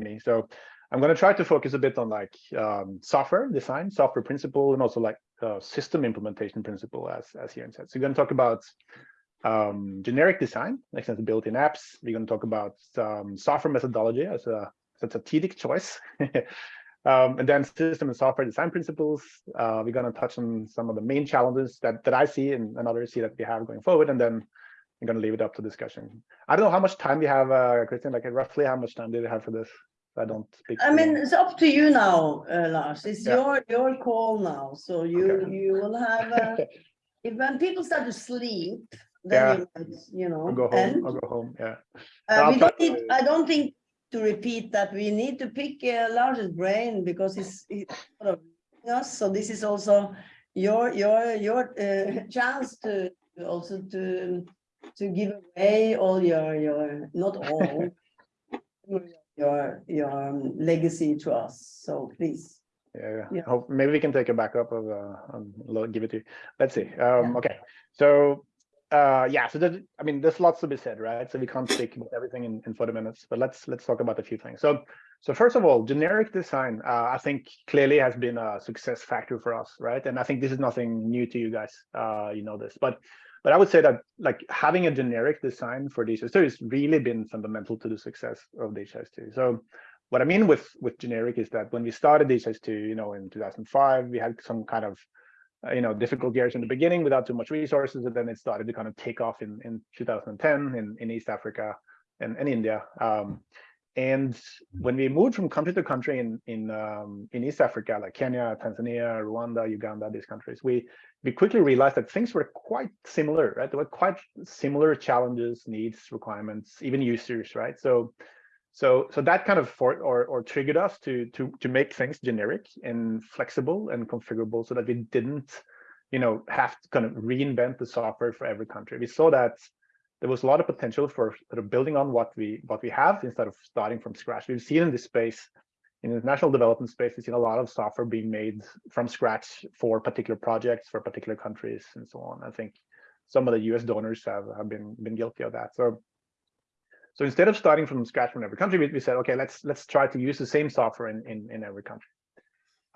me. So I'm going to try to focus a bit on like um, software design, software principle, and also like uh, system implementation principle, as as Jørn said. So we're going to talk about um, generic design, extensibility in apps. We're going to talk about um, software methodology as a strategic choice. um, and then system and software design principles. Uh, we're going to touch on some of the main challenges that, that I see and, and others see that we have going forward. And then I'm going to leave it up to discussion. I don't know how much time we have, uh, Christian, like roughly how much time do we have for this? I don't speak. I mean, it's up to you now, uh, Lars. It's yeah. your your call now. So you okay. you will have uh, if when people start to sleep, then yeah. you, you know. I'll go home. And, I'll go home. Yeah. Uh, we don't need, I don't think to repeat that we need to pick a largest brain because it's, it's sort of us. So this is also your your your uh, chance to also to to give away all your your not all your your um, legacy to us. So please. Yeah, yeah. Hope, maybe we can take a backup of uh, um, give it to you. Let's see. Um, yeah. Okay, so uh yeah so that i mean there's lots to be said right so we can't speak about everything in, in 40 minutes but let's let's talk about a few things so so first of all generic design uh, i think clearly has been a success factor for us right and i think this is nothing new to you guys uh you know this but but i would say that like having a generic design for DHIS2 has really been fundamental to the success of DHIS2 so what i mean with with generic is that when we started DHIS2 you know in 2005 we had some kind of uh, you know, difficult years in the beginning without too much resources, and then it started to kind of take off in, in 2010 in, in East Africa and, and India. Um, and when we moved from country to country in in um, in East Africa, like Kenya, Tanzania, Rwanda, Uganda, these countries, we we quickly realized that things were quite similar, right? There were quite similar challenges, needs, requirements, even users, right? So so so that kind of for, or or triggered us to to to make things generic and flexible and configurable so that we didn't you know have to kind of reinvent the software for every country we saw that there was a lot of potential for sort of building on what we what we have instead of starting from scratch. We've seen in this space in the international development space we've seen a lot of software being made from scratch for particular projects for particular countries and so on. I think some of the us donors have have been been guilty of that. So so instead of starting from scratch from every country, we, we said, okay, let's let's try to use the same software in in, in every country.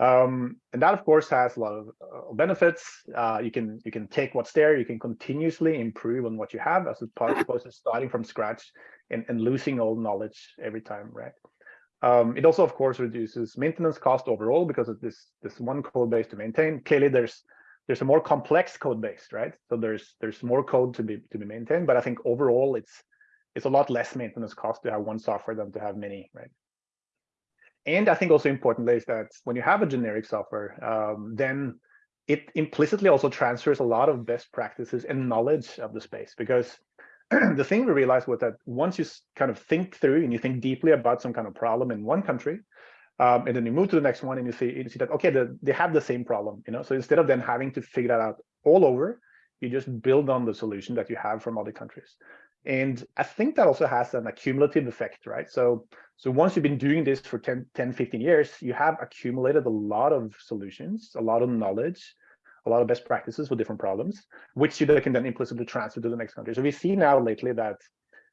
Um, and that, of course, has a lot of uh, benefits. Uh, you can you can take what's there, you can continuously improve on what you have, as opposed to starting from scratch and, and losing all knowledge every time, right? Um, it also, of course, reduces maintenance cost overall because of this this one code base to maintain. Clearly, there's there's a more complex code base, right? So there's there's more code to be to be maintained, but I think overall it's it's a lot less maintenance cost to have one software than to have many, right? And I think also importantly is that when you have a generic software, um, then it implicitly also transfers a lot of best practices and knowledge of the space because the thing we realized was that once you kind of think through and you think deeply about some kind of problem in one country, um, and then you move to the next one and you see, you see that, okay, the, they have the same problem, you know, so instead of then having to figure that out all over, you just build on the solution that you have from other countries. And I think that also has an accumulative effect, right? So, so once you've been doing this for 10, 10, 15 years, you have accumulated a lot of solutions, a lot of knowledge, a lot of best practices for different problems, which you can then implicitly transfer to the next country. So we see now lately that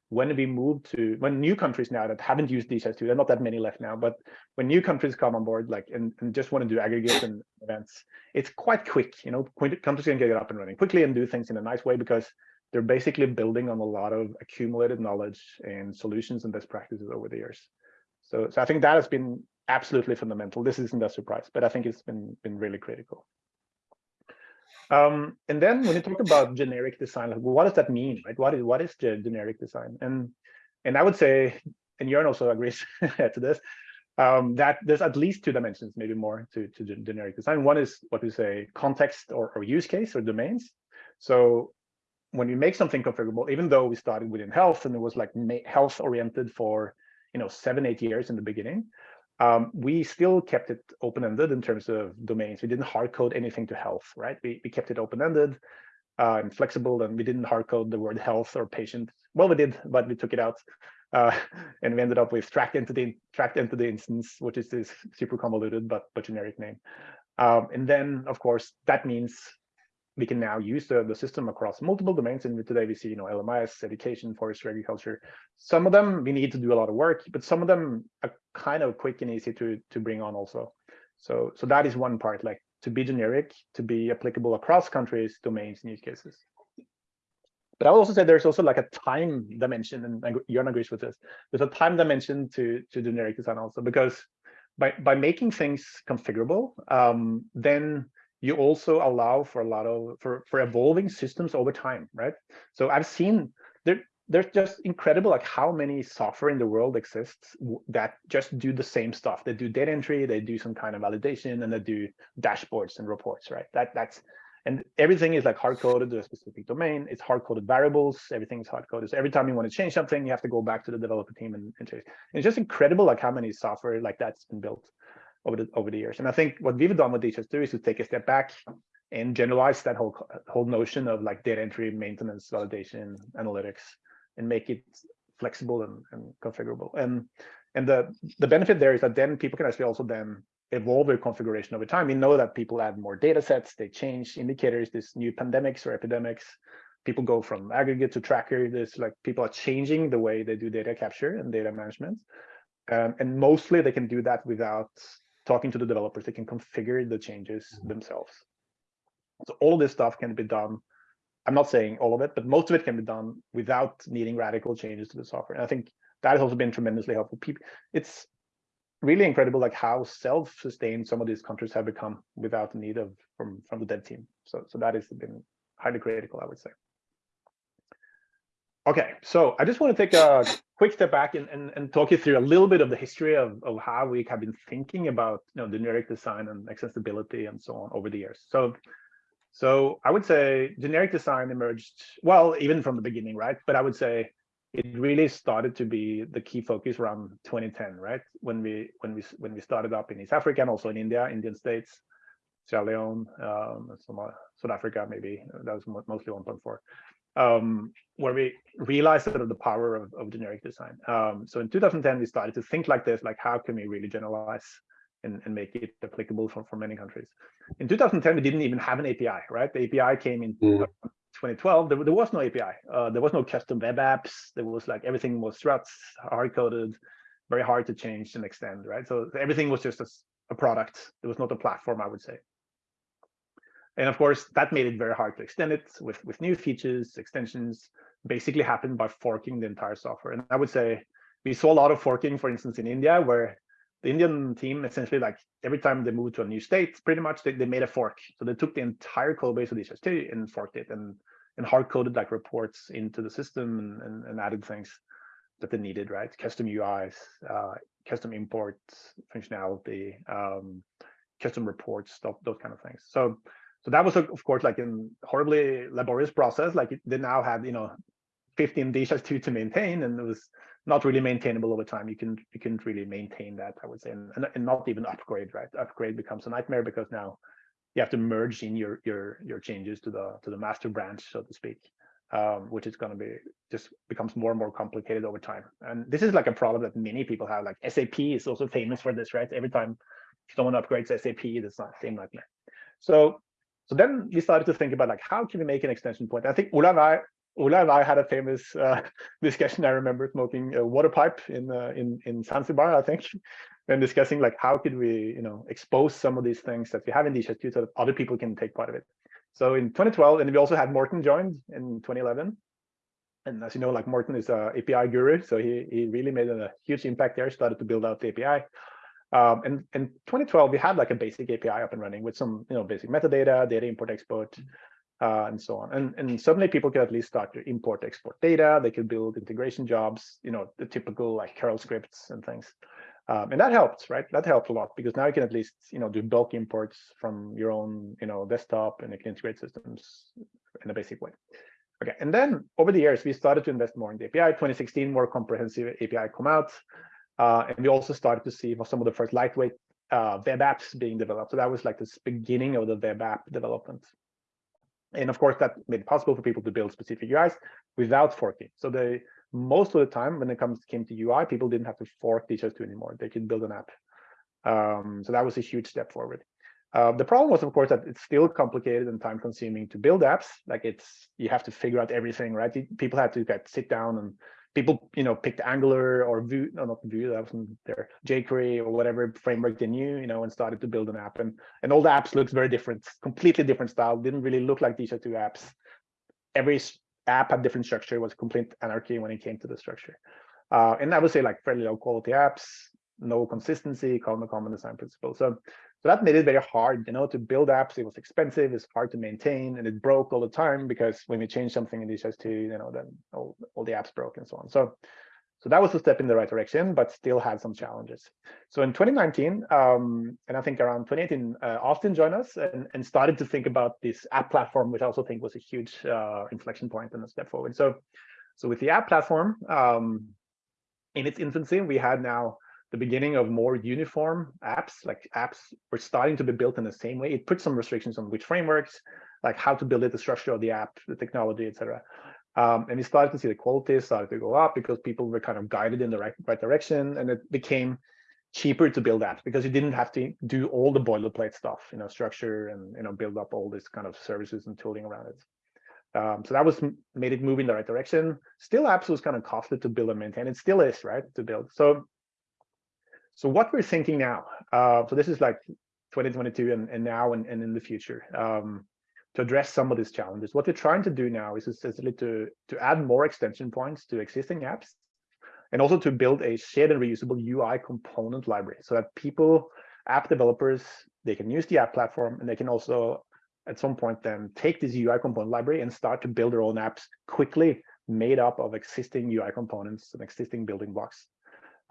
when we move to when new countries now that haven't used DHIS2, there are not that many left now, but when new countries come on board, like and, and just want to do aggregation events, it's quite quick. You know, countries can get it up and running quickly and do things in a nice way because they're basically building on a lot of accumulated knowledge and solutions and best practices over the years. So, so I think that has been absolutely fundamental. This isn't a surprise, but I think it's been been really critical. Um, and then when you talk about generic design, like, what does that mean, right? What is what is generic design? And and I would say, and Jørn also agrees to this, um, that there's at least two dimensions, maybe more to, to generic design. One is what we say context or, or use case or domains. So when we make something configurable, even though we started within health and it was like health oriented for you know seven eight years in the beginning, um, we still kept it open ended in terms of domains. We didn't hard code anything to health, right? We we kept it open ended uh, and flexible, and we didn't hard code the word health or patient. Well, we did, but we took it out. Uh, and we ended up with tracked entity tracked entity instance, which is this super convoluted but but generic name. Um, and then, of course, that means we can now use the, the system across multiple domains. And today we see, you know, LMIS, education, forestry, agriculture. Some of them we need to do a lot of work, but some of them are kind of quick and easy to to bring on also. So so that is one part, like to be generic, to be applicable across countries, domains, and use cases. But I would also say there's also like a time dimension, and Jørn agrees with this. There's a time dimension to to generic design also because by by making things configurable, um, then you also allow for a lot of for for evolving systems over time, right? So I've seen there there's just incredible like how many software in the world exists that just do the same stuff. They do data entry, they do some kind of validation, and they do dashboards and reports, right? That that's and everything is like hard coded to a specific domain. It's hard coded variables. Everything is hard coded. So every time you want to change something, you have to go back to the developer team and, and change. And it's just incredible like how many software like that's been built over the over the years. And I think what we've done with DHIS2 is to take a step back and generalize that whole whole notion of like data entry, maintenance, validation, analytics, and make it flexible and, and configurable. And and the the benefit there is that then people can actually also then evolve their configuration over time. We know that people add more data sets, they change indicators, this new pandemics or epidemics, people go from aggregate to tracker. There's like people are changing the way they do data capture and data management. Um, and mostly they can do that without talking to the developers. They can configure the changes mm -hmm. themselves. So all of this stuff can be done. I'm not saying all of it, but most of it can be done without needing radical changes to the software. And I think that has also been tremendously helpful. People, it's really incredible like how self-sustained some of these countries have become without the need of from from the dev team so so that has been highly critical i would say okay so i just want to take a quick step back and, and, and talk you through a little bit of the history of, of how we have been thinking about you know generic design and accessibility and so on over the years. So so i would say generic design emerged well even from the beginning right? But i would say it really started to be the key focus around 2010, right? When we when we when we started up in East Africa and also in India, Indian states, Sierra Leone, um, South Africa, maybe. That was mostly 1.4, um, where we realized sort of the power of, of generic design. Um, so in 2010, we started to think like this, like how can we really generalize and, and make it applicable for, for many countries. In 2010, we didn't even have an API, right? The API came in mm. 2012, there, there was no API. Uh, there was no custom web apps. There was like everything was struts, hard coded, very hard to change and extend, right? So everything was just a, a product. There was not a platform, I would say. And of course, that made it very hard to extend it with, with new features, extensions, basically happened by forking the entire software. And I would say we saw a lot of forking, for instance, in India, where the Indian team essentially like every time they moved to a new state, pretty much they, they made a fork. So they took the entire code base of DHIS2 and forked it and and hard coded like reports into the system and, and, and added things that they needed, right? Custom UIs, uh, custom imports functionality, um, custom reports, stuff, those kind of things. So so that was of course like a horribly laborious process. Like they now had you know 15 DHIS2 to maintain, and it was not really maintainable over time. You can you can really maintain that, I would say, and, and not even upgrade, right? Upgrade becomes a nightmare because now you have to merge in your your your changes to the to the master branch, so to speak, um, which is going to be just becomes more and more complicated over time. And this is like a problem that many people have. Like SAP is also famous for this, right? Every time someone upgrades SAP, it's not same nightmare. So so then we started to think about like how can we make an extension point? I think Ola and I Ola and I had a famous uh, discussion. I remember smoking a water pipe in uh, in in Zanzibar, I think, and discussing like how could we, you know, expose some of these things that we have in DHIS2 so that other people can take part of it. So in 2012, and we also had Morten joined in 2011. And as you know, like Morten is a API guru, so he he really made a huge impact there. Started to build out the API. Um, and in 2012, we had like a basic API up and running with some, you know, basic metadata, data import export, uh, and so on. And, and suddenly people could at least start to import, export data. They could build integration jobs, you know, the typical like curl scripts and things. Um, and that helped, right? That helped a lot because now you can at least, you know, do bulk imports from your own, you know, desktop and you can integrate systems in a basic way. Okay, and then over the years, we started to invest more in the API. 2016, more comprehensive API come out. Uh, and we also started to see some of the first lightweight uh, web apps being developed. So that was like this beginning of the web app development. And of course, that made it possible for people to build specific UIs without forking. So they most of the time when it comes came to UI, people didn't have to fork DHIS2 anymore. They could build an app. Um, so that was a huge step forward. Uh, the problem was, of course, that it's still complicated and time consuming to build apps. Like it's, you have to figure out everything, right? People had to get sit down and people, you know, picked Angular or Vue, no, not Vue, that wasn't there, jQuery or whatever framework they knew, you know, and started to build an app. And, and all the apps looks very different, completely different style, didn't really look like these are two apps. Every app had different structure, it was complete anarchy when it came to the structure. Uh, and I would say like fairly low quality apps, no consistency, common common design principle. So so that made it very hard, you know, to build apps. It was expensive, it's hard to maintain, and it broke all the time because when we changed something in DHIS2, you know, then all, all the apps broke and so on. So so that was a step in the right direction, but still had some challenges. So in 2019, um, and I think around 2018, uh, Austin joined us and, and started to think about this app platform, which I also think was a huge uh, inflection point and a step forward. So, so with the app platform, um, in its infancy, we had now the beginning of more uniform apps, like apps were starting to be built in the same way. It put some restrictions on which frameworks, like how to build it, the structure of the app, the technology, etc. Um, and we started to see the quality started to go up because people were kind of guided in the right, right direction, and it became cheaper to build apps because you didn't have to do all the boilerplate stuff, you know, structure and you know build up all this kind of services and tooling around it. Um, so that was made it move in the right direction. Still, apps was kind of costly to build and maintain. It still is, right, to build. So so what we're thinking now, uh, so this is like 2022 and, and now and, and in the future, um, to address some of these challenges. What we're trying to do now is essentially to, to add more extension points to existing apps and also to build a shared and reusable UI component library so that people, app developers, they can use the app platform and they can also at some point then take this UI component library and start to build their own apps quickly made up of existing UI components and existing building blocks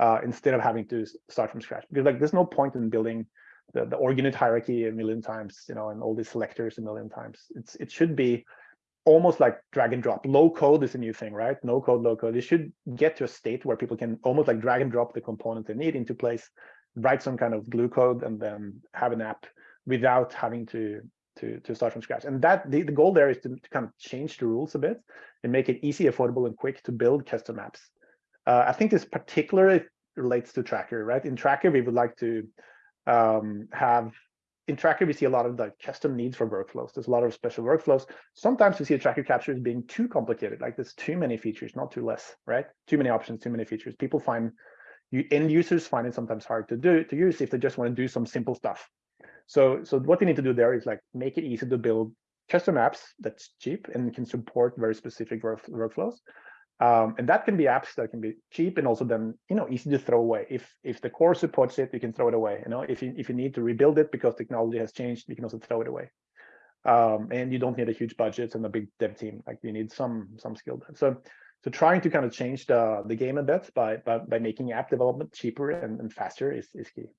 uh, instead of having to start from scratch. Because like there's no point in building the, the org unit hierarchy a million times, you know, and all these selectors a million times. It's it should be almost like drag and drop. Low code is a new thing, right? No code, low code. It should get to a state where people can almost like drag and drop the component they need into place, write some kind of glue code, and then have an app without having to to to start from scratch. And that the, the goal there is to, to kind of change the rules a bit and make it easy, affordable, and quick to build custom apps. Uh, I think this particularly relates to Tracker, right? In Tracker, we would like to um, have, in Tracker, we see a lot of like custom needs for workflows. There's a lot of special workflows. Sometimes we see a Tracker capture as being too complicated, like there's too many features, not too less, right? Too many options, too many features. People find, you end users find it sometimes hard to do to use if they just want to do some simple stuff. So, so what they need to do there is like make it easy to build custom apps that's cheap and can support very specific work, workflows. Um, and that can be apps that can be cheap and also then you know easy to throw away. If if the core supports it, you can throw it away. You know, if you if you need to rebuild it because technology has changed, you can also throw it away. Um, and you don't need a huge budget and a big dev team. Like you need some some skill. So so trying to kind of change the the game a bit by by, by making app development cheaper and, and faster is is key.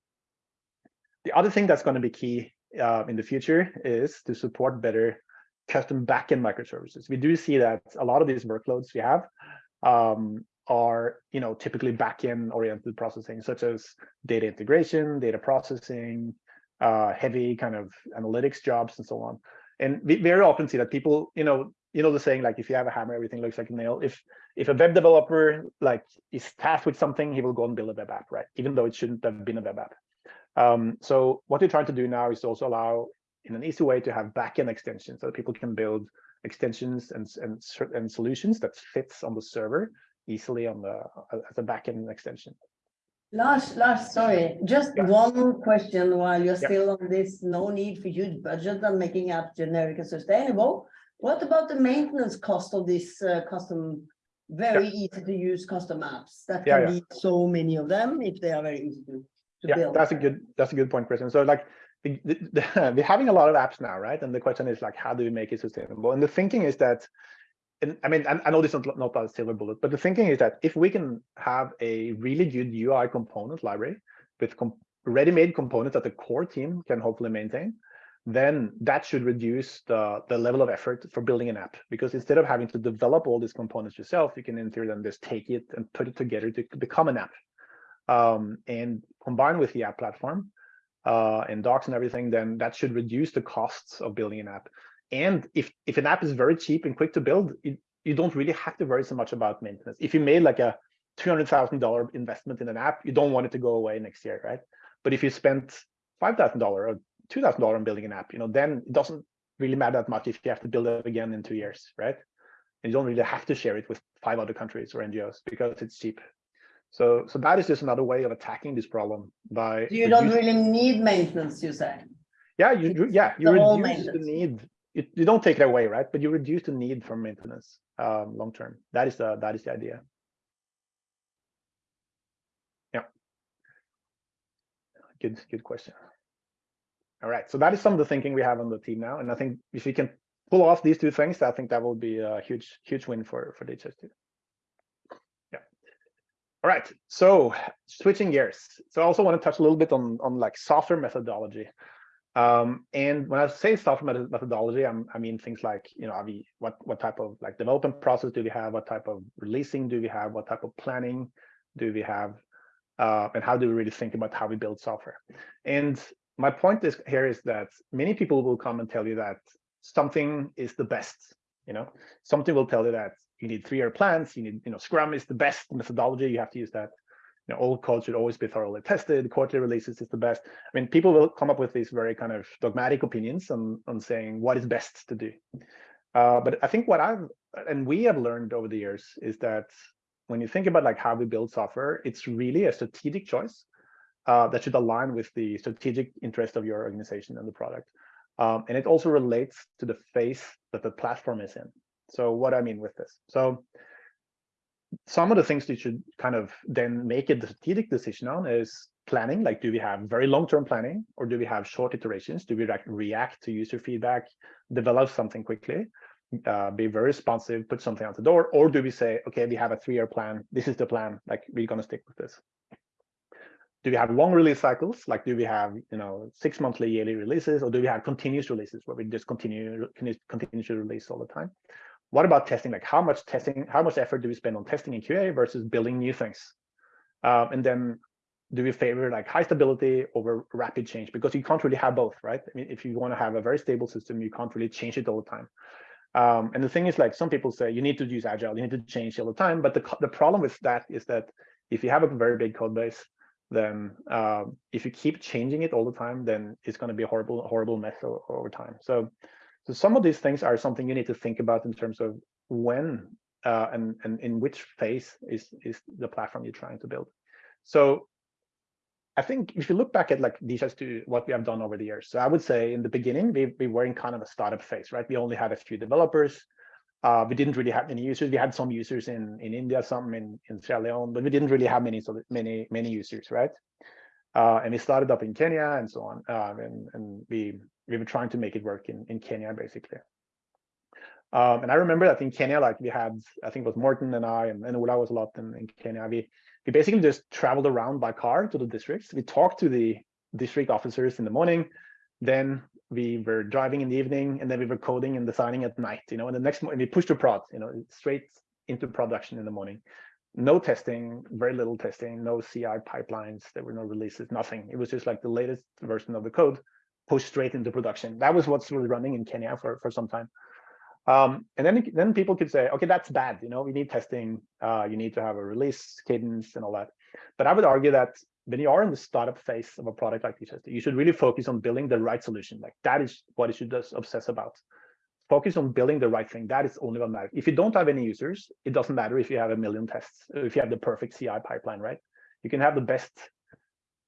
The other thing that's going to be key uh, in the future is to support better custom backend microservices. We do see that a lot of these workloads we have um, are, you know, typically backend oriented processing, such as data integration, data processing, uh, heavy kind of analytics jobs, and so on. And we very often see that people, you know, you know the saying like if you have a hammer, everything looks like a nail. If if a web developer like is tasked with something, he will go and build a web app, right? Even though it shouldn't have been a web app. Um, so what we're trying to do now is to also allow in an easy way to have backend extensions so that people can build extensions and, and, and solutions that fits on the server easily on the as a backend extension. Lars, Lars, sorry, just yeah. one question while you're yeah. still on this no need for huge budget and making apps generic and sustainable. What about the maintenance cost of this uh, custom, very yeah. easy to use custom apps? That can be so many of them if they are very easy to, to yeah, build. That's a good that's a good point, Christian. So like the, the, we're having a lot of apps now, right? And the question is like, how do we make it sustainable? And the thinking is that, and I mean, I, I know this is not, a silver bullet, but the thinking is that if we can have a really good UI component library with ready-made components that the core team can hopefully maintain, then that should reduce the, the level of effort for building an app. Because instead of having to develop all these components yourself, you can in theory then just take it and put it together to become an app. Um, and combined with the app platform, uh, and docs and everything, then that should reduce the costs of building an app. And if, if an app is very cheap and quick to build, it, you don't really have to worry so much about maintenance. If you made like a $200,000 investment in an app, you don't want it to go away next year, right? But if you spent $5,000 or two thousand dollars on building an app, you know, then it doesn't really matter that much if you have to build it again in two years, right? And you don't really have to share it with five other countries or NGOs because it's cheap. So, so that is just another way of attacking this problem by. You don't really need maintenance, you say. Yeah, you, yeah you the reduce the need. You, you don't take it away, right? But you reduce the need for maintenance, um, long term. That is the, that is the idea. Yeah. Good, good question. All right, so that is some of the thinking we have on the team now, and I think if we can pull off these two things, I think that will be a huge, huge win for for DHIS2. Yeah. All right, so switching gears. So I also want to touch a little bit on on like software methodology. Um, and when I say software method- methodology, I'm, I mean things like, you know, what what type of like development process do we have? What type of releasing do we have? What type of planning do we have? Uh, and how do we really think about how we build software? And my point is here is that many people will come and tell you that something is the best. You know, something will tell you that you need three-year plans. You need, you know, Scrum is the best methodology. You have to use that. You know, all code should always be thoroughly tested. Quarterly releases is the best. I mean, people will come up with these very kind of dogmatic opinions on on saying what is best to do. Uh, but I think what I've and we have learned over the years is that when you think about like how we build software, it's really a strategic choice uh, that should align with the strategic interest of your organization and the product. Um, and it also relates to the phase that the platform is in. So what I mean with this. So some of the things you should kind of then make a strategic decision on is planning, like do we have very long-term planning or do we have short iterations? Do we re react to user feedback, develop something quickly, uh, be very responsive, put something out the door? Or do we say, okay, we have a three-year plan. This is the plan, like we're gonna stick with this do we have long release cycles? Like, do we have, you know, six monthly yearly releases or do we have continuous releases where we just continue, continue to release all the time? What about testing? Like how much testing, how much effort do we spend on testing in QA versus building new things? Um, and then do we favor like high stability over rapid change? Because you can't really have both, right? I mean, if you want to have a very stable system, you can't really change it all the time. Um, and the thing is like some people say you need to use agile, you need to change all the time. But the, the problem with that is that if you have a very big code base, then um, if you keep changing it all the time, then it's going to be a horrible, horrible mess over time. So, so some of these things are something you need to think about in terms of when uh, and and in which phase is is the platform you're trying to build. So, I think if you look back at like as to what we have done over the years, so I would say in the beginning we we were in kind of a startup phase, right? We only had a few developers. Uh, we didn't really have many users. We had some users in in India, some in in Sierra Leone, but we didn't really have many so many many users, right? Uh, and we started up in Kenya and so on, um, and and we we were trying to make it work in in Kenya basically. Um, and I remember that in Kenya, like we had, I think it was Morten and I, and, and was a lot in, in Kenya. We we basically just traveled around by car to the districts. We talked to the district officers in the morning, then we were driving in the evening and then we were coding and designing at night you know and the next morning we pushed to prod you know straight into production in the morning no testing very little testing no ci pipelines there were no releases nothing it was just like the latest version of the code pushed straight into production that was what's really running in kenya for for some time um, and then then people could say okay that's bad you know we need testing uh, you need to have a release cadence and all that but i would argue that when you are in the startup phase of a product like this, you should really focus on building the right solution. Like that is what you should just obsess about. Focus on building the right thing. That is only what matters. If you don't have any users, it doesn't matter if you have a million tests, if you have the perfect CI pipeline, right? You can have the best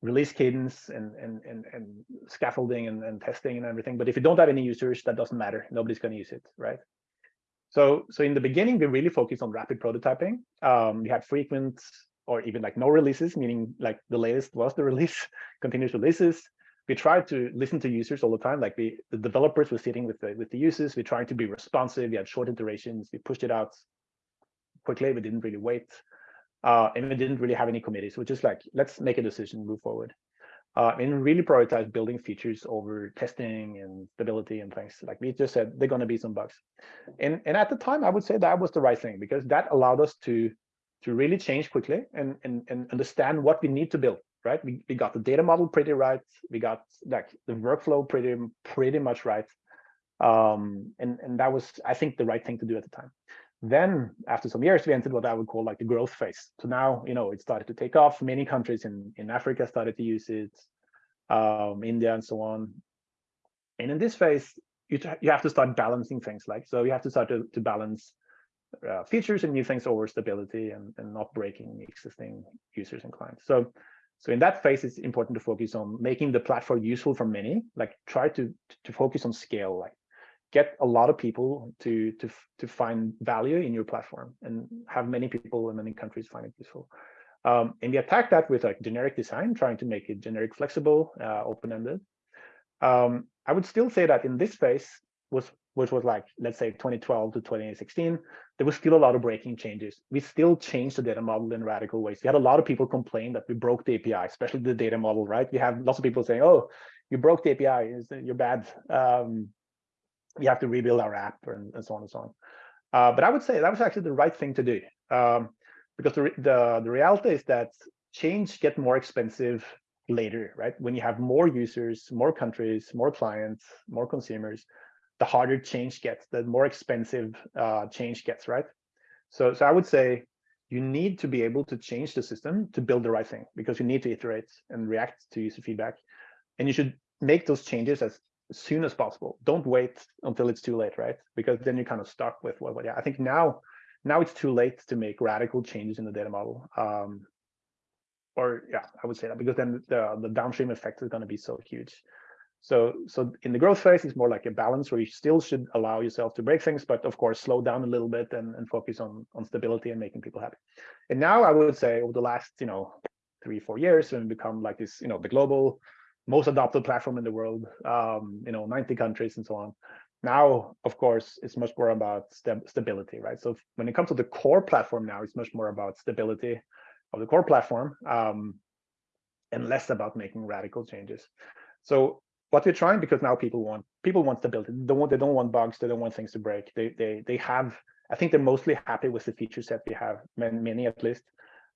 release cadence and and and, and scaffolding and, and testing and everything. But if you don't have any users, that doesn't matter. Nobody's going to use it, right? So so in the beginning, we really focused on rapid prototyping. Um, we had frequent or even like no releases, meaning like the latest was the release, continuous releases. We tried to listen to users all the time. Like we, the developers were sitting with the with the users. We tried to be responsive. We had short iterations. We pushed it out quickly. We didn't really wait, uh, and we didn't really have any committees. We're just like, let's make a decision, move forward, uh, and really prioritize building features over testing and stability and things. Like we just said, they're going to be some bugs, and and at the time, I would say that was the right thing because that allowed us to to really change quickly and, and, and understand what we need to build, right? We, we got the data model pretty right. We got like the workflow pretty, pretty much right. Um, and, and that was, I think, the right thing to do at the time. Then after some years, we entered what I would call like the growth phase. So now, you know, it started to take off. Many countries in, in Africa started to use it, um, India and so on. And in this phase, you, you have to start balancing things like, so you have to start to, to balance uh, features and new things over stability and, and not breaking existing users and clients. So, so in that phase, it's important to focus on making the platform useful for many, like try to, to focus on scale, like get a lot of people to, to, to find value in your platform and have many people in many countries find it useful. Um, and we attack that with like generic design, trying to make it generic, flexible, uh, open-ended. Um, I would still say that in this phase, was which was like, let's say 2012 to 2016, there was still a lot of breaking changes. We still changed the data model in radical ways. We had a lot of people complain that we broke the API, especially the data model, right? We have lots of people saying, oh, you broke the API, you're bad. Um, we have to rebuild our app and, and so on and so on. Uh, but I would say that was actually the right thing to do. Um, because the, the, the reality is that change get more expensive later, right? When you have more users, more countries, more clients, more consumers, the harder change gets, the more expensive uh, change gets, right? So, so I would say you need to be able to change the system to build the right thing because you need to iterate and react to user feedback. And you should make those changes as soon as possible. Don't wait until it's too late, right? Because then you're kind of stuck with what, yeah, I think now now it's too late to make radical changes in the data model. Um, or yeah, I would say that because then the, the downstream effect is going to be so huge. So, so in the growth phase, it's more like a balance where you still should allow yourself to break things, but of course, slow down a little bit and, and focus on, on stability and making people happy. And now I would say over the last, you know, three, four years, and become like this, you know, the global most adopted platform in the world, um, you know, 90 countries and so on. Now, of course, it's much more about st stability, right? So when it comes to the core platform now, it's much more about stability of the core platform um, and less about making radical changes. So what we're trying, because now people want people want stability. They don't want they don't want bugs. They don't want things to break. They they they have. I think they're mostly happy with the feature set we have, many at least,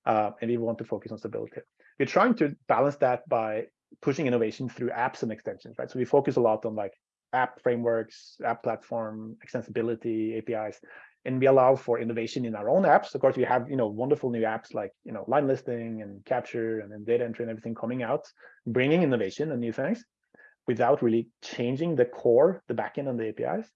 uh, and we want to focus on stability. We're trying to balance that by pushing innovation through apps and extensions, right? So we focus a lot on like app frameworks, app platform, extensibility, APIs, and we allow for innovation in our own apps. Of course, we have you know wonderful new apps like you know line listing and capture and then data entry and everything coming out, bringing innovation and new things without really changing the core, the backend and the APIs.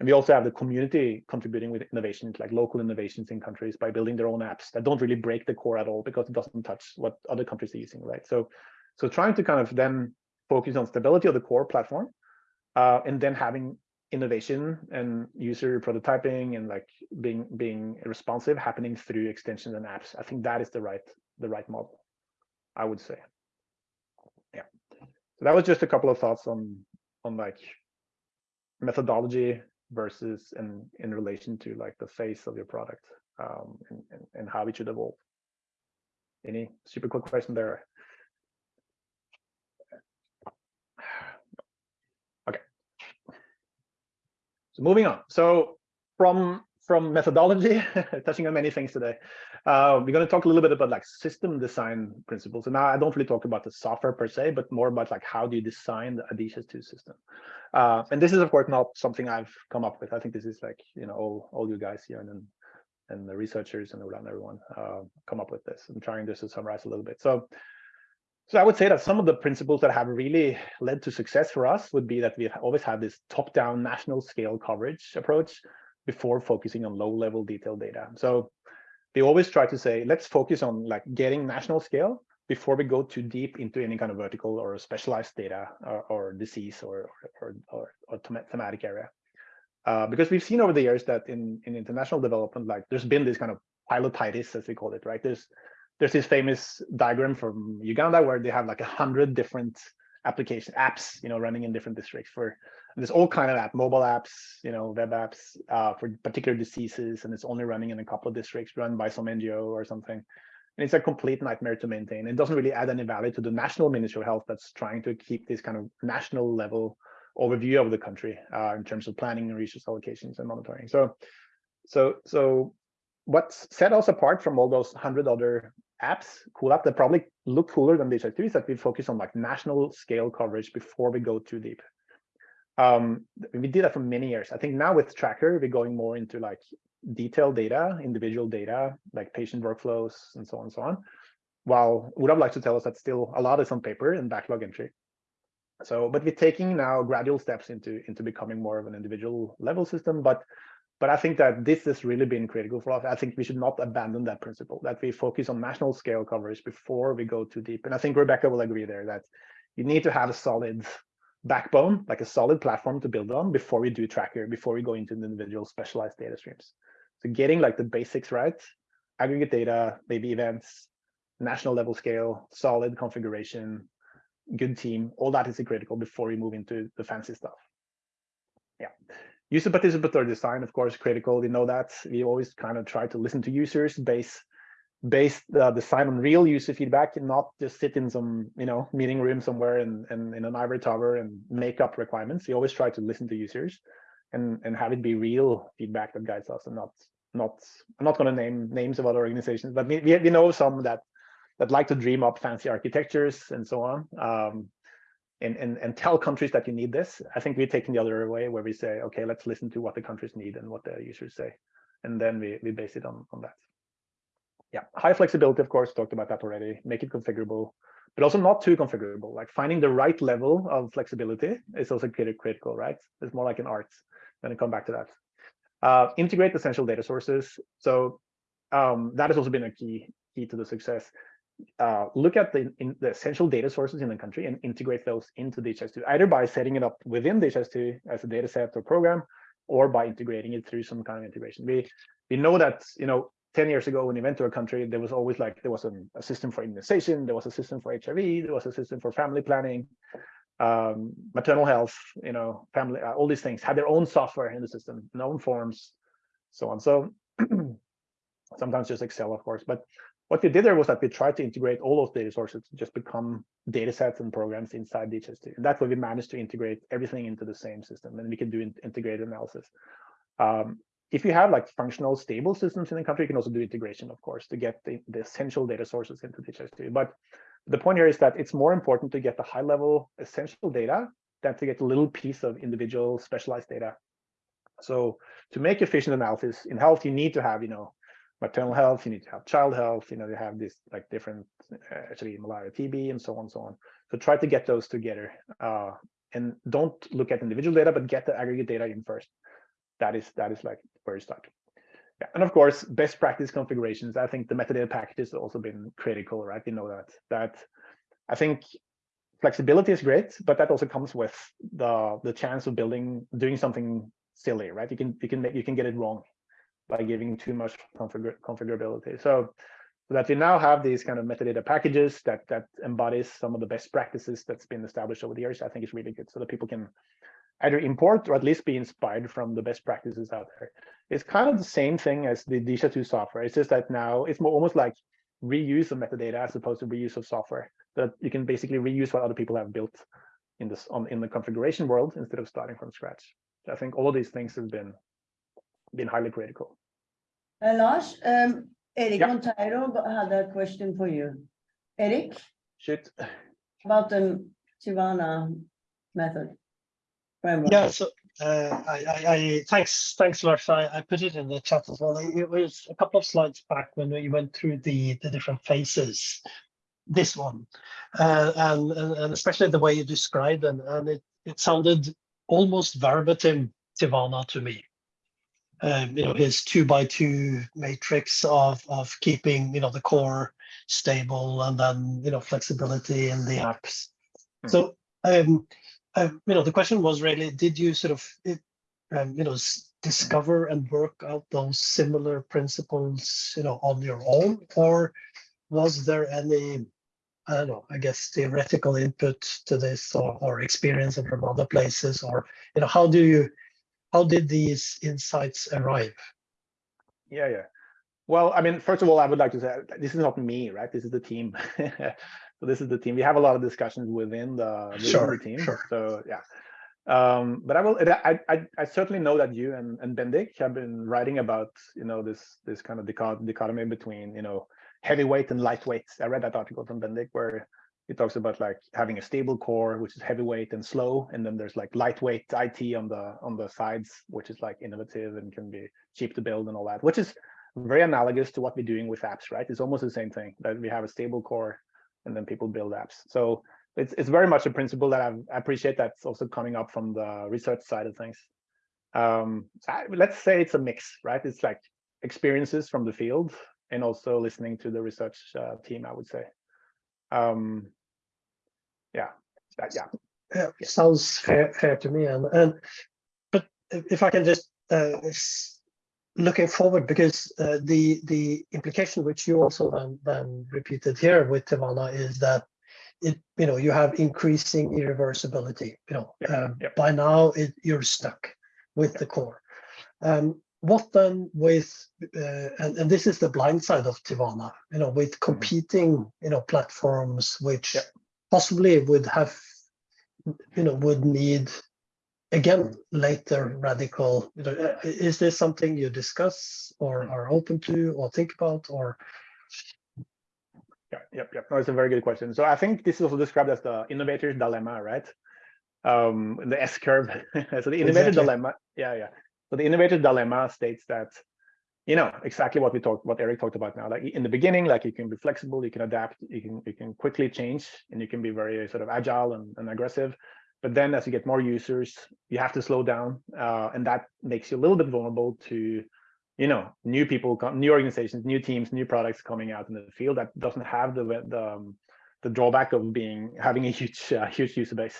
And we also have the community contributing with innovations like local innovations in countries by building their own apps that don't really break the core at all because it doesn't touch what other countries are using, right? So, so trying to kind of then focus on stability of the core platform uh, and then having innovation and user prototyping and like being being responsive happening through extensions and apps. I think that is the right the right model, I would say. Yeah. So that was just a couple of thoughts on on like methodology versus and in, in relation to like the face of your product um, and, and, and how it should evolve. Any super quick question there? So moving on. So from from methodology, touching on many things today, uh, we're going to talk a little bit about like system design principles. And now I don't really talk about the software per se, but more about like how do you design the DHIS2 system. Uh, and this is of course not something I've come up with. I think this is like you know all all you guys here and and the researchers and around everyone uh, come up with this. I'm trying just to summarize a little bit. So so I would say that some of the principles that have really led to success for us would be that we always have this top-down national scale coverage approach before focusing on low-level detailed data. So they always try to say, let's focus on like getting national scale before we go too deep into any kind of vertical or specialized data or, or disease or, or, or, or thematic area. Uh, because we've seen over the years that in, in international development, like there's been this kind of pilotitis, as we call it, right? There's there's this famous diagram from Uganda where they have like a hundred different application apps, you know, running in different districts for there's all kind of app, mobile apps, you know, web apps uh, for particular diseases, and it's only running in a couple of districts run by some NGO or something. And it's a complete nightmare to maintain. It doesn't really add any value to the national Ministry of Health that's trying to keep this kind of national level overview of the country uh, in terms of planning and resource allocations and monitoring. So, so, so what set us apart from all those hundred other apps, cool app that probably look cooler than these activities that we focus on like national scale coverage before we go too deep. Um, we did that for many years. I think now with Tracker, we're going more into like detailed data, individual data, like patient workflows and so on and so on. While would have liked to tell us that still a lot is on paper and backlog entry. So, but we're taking now gradual steps into into becoming more of an individual level system. But but I think that this has really been critical for us. I think we should not abandon that principle, that we focus on national scale coverage before we go too deep. And I think Rebecca will agree there that you need to have a solid backbone, like a solid platform to build on before we do tracker, before we go into the individual specialized data streams. So getting like the basics right, aggregate data, maybe events, national level scale, solid configuration, good team, all that is critical before we move into the fancy stuff. Yeah. User participatory design, of course, critical. We know that. We always kind of try to listen to users, base base the design on real user feedback and not just sit in some you know meeting room somewhere and in, in, in an ivory tower and make up requirements we always try to listen to users and and have it be real feedback that guides us and not not i'm not going to name names of other organizations but we, we know some that that like to dream up fancy architectures and so on um, and, and, and tell countries that you need this. I think we're taking the other way where we say, okay, let's listen to what the countries need and what the users say. And then we, we base it on, on that. Yeah, high flexibility, of course, talked about that already. Make it configurable, but also not too configurable. Like finding the right level of flexibility is also critical, right? It's more like an art. Then I come back to that. Uh, integrate essential data sources. So um, that has also been a key key to the success uh, look at the, the essential data sources in the country and integrate those into DHIS2, either by setting it up within DHIS2 as a data set or program, or by integrating it through some kind of integration. We we know that you know 10 years ago when you went to a country, there was always like there was an, a system for immunization, there was a system for HIV, there was a system for family planning, um, maternal health, you know, family, uh, all these things had their own software in the system, known forms, so on. So sometimes just Excel, of course, but what we did there was that we tried to integrate all those data sources to just become data sets and programs inside DHIS2. And that's why we managed to integrate everything into the same system and we can do in integrated analysis. Um, if you have like functional stable systems in the country, you can also do integration, of course, to get the, the essential data sources into DHIS2. But the point here is that it's more important to get the high level essential data than to get a little piece of individual specialized data. So to make efficient analysis in health, you need to have, you know, maternal health, you need to have child health, you know, you have this like different, uh, actually malaria, TB, and so on and so on. So try to get those together uh, and don't look at individual data, but get the aggregate data in first. That is that is like where you start. Yeah. And of course, best practice configurations. I think the metadata packages have also been critical, right? You know that that I think flexibility is great, but that also comes with the the chance of building doing something silly, right? You can you can make you can get it wrong by giving too much configura configurability. So, so that we now have these kind of metadata packages that that embodies some of the best practices that's been established over the years, I think is really good so that people can either import or at least be inspired from the best practices out there. It's kind of the same thing as the DHIS2 software. It's just that now it's more almost like reuse of metadata as opposed to reuse of software that you can basically reuse what other people have built in this on in the configuration world instead of starting from scratch. I think all of these things have been been highly critical. Uh, Lars, um, Eric Yeah. Monteiro had a question for you. Eric, Shoot. about the Tiwana method. framework. Yeah, so uh, I, I, I thanks, thanks, Lars. I, I put it in the chat as well. It was a couple of slides back when we went through the the different phases. This one, uh, and, and and especially the way you described and and it it sounded almost verbatim Tiwana to me. Um, you know, his two by two matrix of of keeping you know the core stable and then you know flexibility in the apps. Hmm. So um, uh, you know, the question was really, did you sort of, um, you know, discover and work out those similar principles, you know, on your own, or was there any, I don't know, I guess theoretical input to this, or, or experience from other places, or you know, how do you, how did these insights arrive? Yeah, yeah. Well, I mean, first of all, I would like to say this is not me, right? This is the team. so this is the team. We have a lot of discussions within the, within Sure, the team. sure. So yeah. Um, but I will. I, I I certainly know that you and and Bendik have been writing about you know this this kind of dichot- dichotomy between you know heavyweight and lightweight. I read that article from Bendik where he talks about like having a stable core which is heavyweight and slow and then there's like lightweight it on the on the sides which is like innovative and can be cheap to build and all that which is very analogous to what we're doing with apps right it's almost the same thing that we have a stable core and then people build apps so it's it's very much a principle that I've, I appreciate that's also coming up from the research side of things. Um, I- let's say it's a mix, right? It's like experiences from the field and also listening to the research uh, team, I would say. Um, yeah, that- yeah, Yeah, sounds fair, fair to me. And, and, but if I can just, uh, looking forward, because, uh, the, the implication which you also then, then repeated here with Tiwana is that it, you know, you have increasing irreversibility, you know, Yep, um, yep. by now it, you're stuck with the core. Um, what then with, uh, and, and this is the blind side of Tiwana, you know, with competing, you know, platforms which possibly would have you know, would need again later radical. You know, uh, is this something you discuss or are open to or think about or? yeah, yep, yep. No, it's a very good question. So I think this is also described as the innovator's dilemma, right? Um, the S curve. so the innovator Exactly. dilemma, yeah, yeah. So the innovator dilemma states that, you know, exactly what we talked, what Eric talked about now. Like in the beginning, like you can be flexible, you can adapt, you can you can quickly change, and you can be very sort of agile and, and aggressive. But then as you get more users, you have to slow down, uh, and that makes you a little bit vulnerable to, you know, new people, new organizations, new teams, new products coming out in the field that doesn't have the the, um, the drawback of being having a huge uh, huge user base.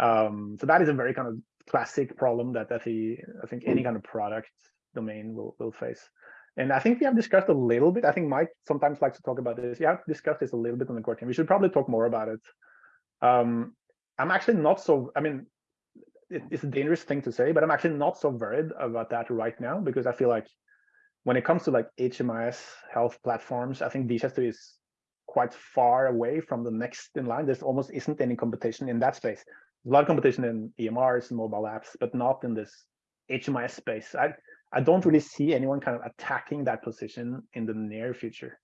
Um, so that is a very kind of classic problem that I think I think any kind of product domain will will face. And I think we have discussed a little bit. I think Mike sometimes likes to talk about this. Yeah, discussed this a little bit on the core team. We should probably talk more about it. Um, I'm actually not so. I mean, it, it's a dangerous thing to say, but I'm actually not so worried about that right now because I feel like when it comes to like HMIS health platforms, I think DHIS2 is quite far away from the next in line. There's almost isn't any competition in that space. A lot of competition in EMRs and mobile apps, but not in this HMIS space. I I don't really see anyone kind of attacking that position in the near future.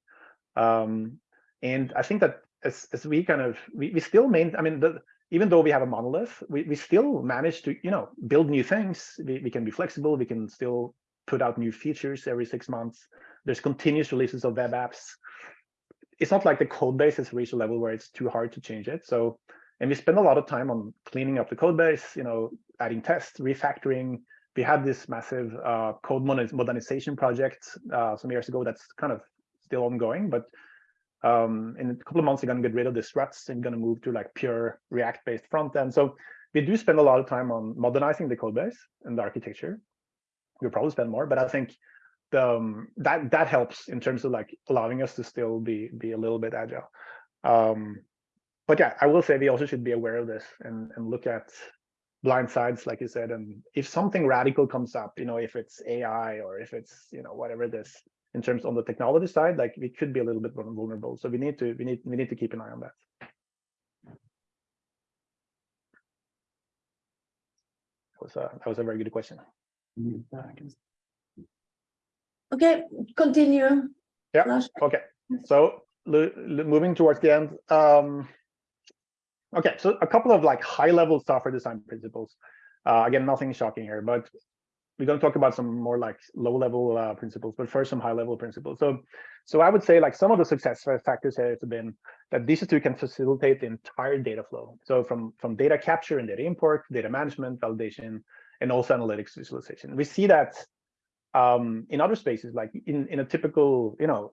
Um, and I think that as, as we kind of we, we still main I mean the, even though we have a monolith, we, we still manage to you know build new things. We, we can be flexible. We can still put out new features every six months. There's continuous releases of web apps. It's not like the code base has reached a level where it's too hard to change it. So, and we spend a lot of time on cleaning up the code base, you know, adding tests, refactoring. We had this massive uh, code modernization project uh, some years ago that's kind of still ongoing, but um, in a couple of months, we're going to get rid of the struts and going to move to like pure React-based front end. So we do spend a lot of time on modernizing the code base and the architecture. We'll probably spend more, but I think the, um, that that helps in terms of like allowing us to still be be a little bit agile. Um, but yeah, I will say we also should be aware of this and and look at blind sides, like you said. And if something radical comes up, you know, if it's AI or if it's you know whatever this in terms on the technology side, like we could be a little bit vul- vulnerable. So we need to we need we need to keep an eye on that. That was a that was a very good question. Okay, continue. Yeah. Okay, so moving towards the end. Um, okay, so a couple of like high level software design principles. Uh, again, nothing shocking here, but we're going to talk about some more like low level uh, principles, but first some high level principles. So, so I would say like some of the success factors here have been that DHIS2 can facilitate the entire data flow. So from from data capture and data import, data management, validation, and also analytics visualization. We see that um, in other spaces, like in in a typical you know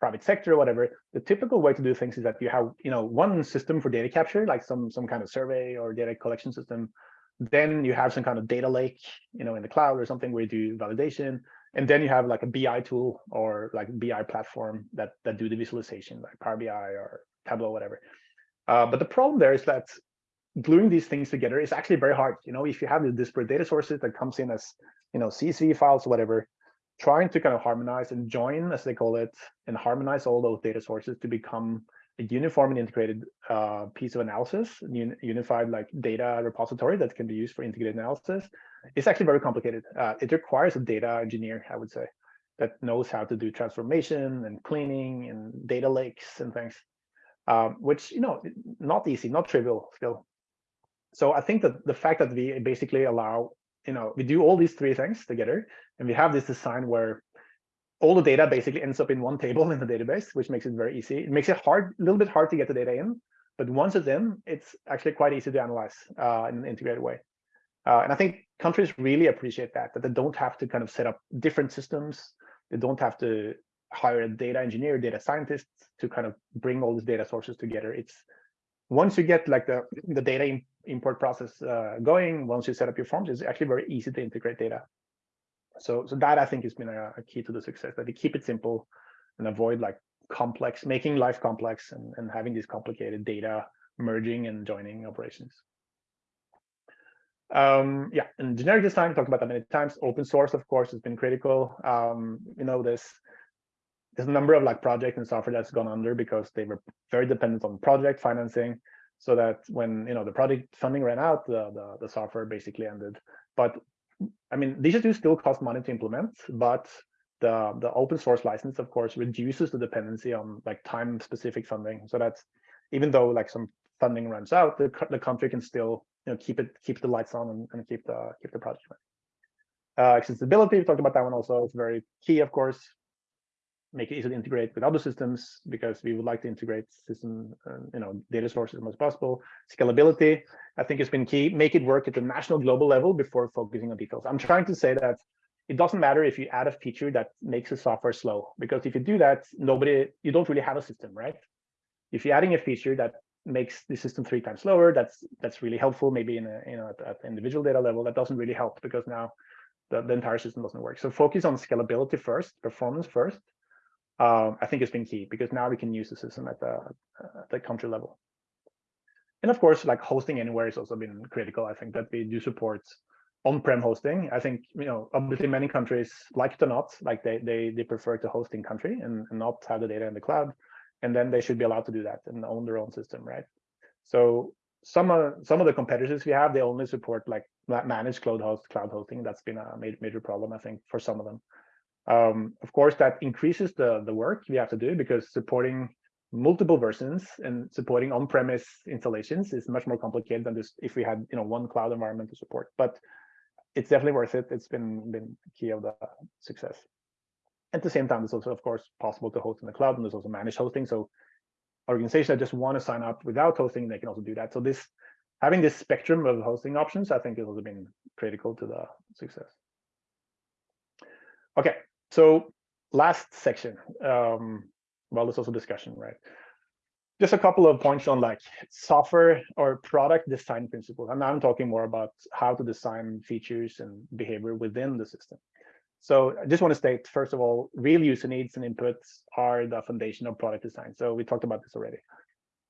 private sector or whatever, the typical way to do things is that you have, you know, one system for data capture, like some some kind of survey or data collection system. Then you have some kind of data lake, you know, in the cloud or something where you do validation. And then you have like a BI tool or like BI platform that that do the visualization, like Power BI or Tableau, whatever. Uh, but the problem there is that gluing these things together is actually very hard. You know, if you have the disparate data sources that comes in as, you know, CSV files, whatever, trying to kind of harmonize and join, as they call it, and harmonize all those data sources to become a uniform and integrated uh, piece of analysis, un unified like data repository that can be used for integrated analysis. It's actually very complicated. Uh, it requires a data engineer, I would say, that knows how to do transformation and cleaning and data lakes and things, um, which, you know, not easy, not trivial still. So I think that the fact that we basically allow, you know, we do all these three things together and we have this design where all the data basically ends up in one table in the database, which makes it very easy. It makes it hard, a little bit hard to get the data in, But once it's in, it's actually quite easy to analyze uh, in an integrated way. Uh, and I think countries really appreciate that, that they don't have to kind of set up different systems. They don't have to hire a data engineer, data scientists to kind of bring all these data sources together. It's once you get like the, the data import process uh, going, once you set up your forms, it's actually very easy to integrate data. So, so that I think has been a, a key to the success, that they keep it simple and avoid like complex, making life complex and, and having these complicated data merging and joining operations. Um, yeah, and generic design, talked about that many times. Open source, of course, has been critical. Um, you know, this there's a number of like projects and software that's gone under because they were very dependent on project financing. So that when you know the project funding ran out, the the, the software basically ended. But I mean, DHIS2 still cost money to implement, but the the open source license, of course, reduces the dependency on like time specific funding. So that's even though like some funding runs out, the the country can still you know keep it keep the lights on and, and keep the keep the project running. Uh, accessibility, we talked about that one also. It's very key, of course. Make it easily integrate with other systems because we would like to integrate system, uh, you know, data sources as much as possible. Scalability, I think, has been key. Make it work at the national global level before focusing on details. I'm trying to say that it doesn't matter if you add a feature that makes the software slow, because if you do that, nobody, you don't really have a system, right? If you're adding a feature that makes the system three times slower, that's that's really helpful. Maybe in a you know at, at individual data level, that doesn't really help because now the, the entire system doesn't work. So focus on scalability first, performance first. Um, I think it's been key because now we can use the system at the at the country level. And of course, like hosting anywhere has also been critical. I think that we do support on-prem hosting. I think you know obviously many countries like it or not, like they they they prefer to host in country and, and not have the data in the cloud and then they should be allowed to do that and own their own system, right? So some of some of the competitors we have, they only support like managed cloud host cloud hosting. That's been a major, major problem, I think, for some of them. Um, of course, that increases the the work we have to do because supporting multiple versions and supporting on-premise installations is much more complicated than just if we had you know one cloud environment to support. But it's definitely worth it. It's been been key of the success. At the same time, it's also, of course, possible to host in the cloud, and there's also managed hosting. So organizations that just want to sign up without hosting, they can also do that. So this having this spectrum of hosting options, I think has also been critical to the success. Okay, so last section. Um, well, there's also discussion, right? Just a couple of points on like software or product design principles. And I'm talking more about how to design features and behavior within the system. So I just want to state, first of all, real user needs and inputs are the foundation of product design. So we talked about this already.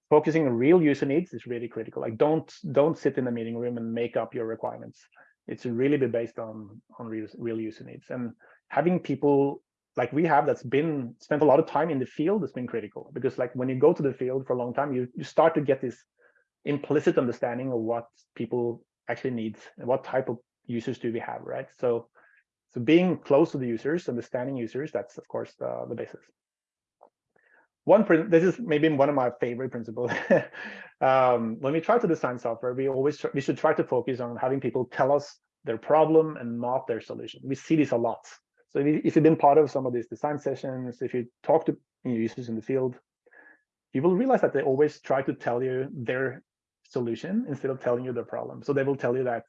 Focusing on real user needs is really critical. Like don't don't sit in the meeting room and make up your requirements. It's really be based on on real, real user needs. And having people like we have that's been spent a lot of time in the field has been critical because like when you go to the field for a long time, you you start to get this implicit understanding of what people actually need and what type of users do we have, right? So so being close to the users, understanding users, that's of course the, the basis. One, this is maybe one of my favorite principles. um, when we try to design software, we always we should try to focus on having people tell us their problem and not their solution. We see this a lot. So if you've been part of some of these design sessions, if you talk to users in the field, you will realize that they always try to tell you their solution instead of telling you the problem. So they will tell you that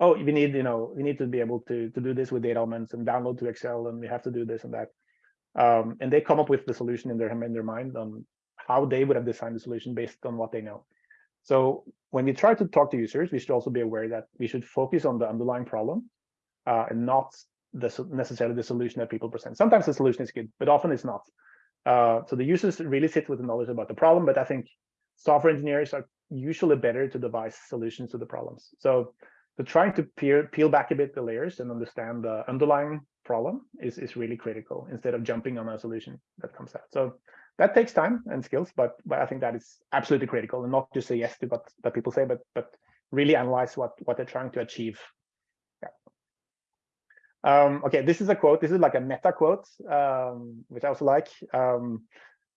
oh, we need, you know, we need to be able to, to do this with data elements and download to Excel, and we have to do this and that. Um, and they come up with the solution in their in their mind on how they would have designed the solution based on what they know. So when we try to talk to users, we should also be aware that we should focus on the underlying problem uh, and not the, necessarily the solution that people present. Sometimes the solution is good, but often it's not. Uh, so the users really sit with the knowledge about the problem, but I think software engineers are usually better to devise solutions to the problems. So so trying to peel, peel back a bit the layers and understand the underlying problem is, is really critical instead of jumping on a solution that comes out. So that takes time and skills, but, but I think that is absolutely critical and not just say yes to what that people say, but but really analyze what what they're trying to achieve. Um, okay, this is a quote. This is like a meta quote, um, which I also like. Um,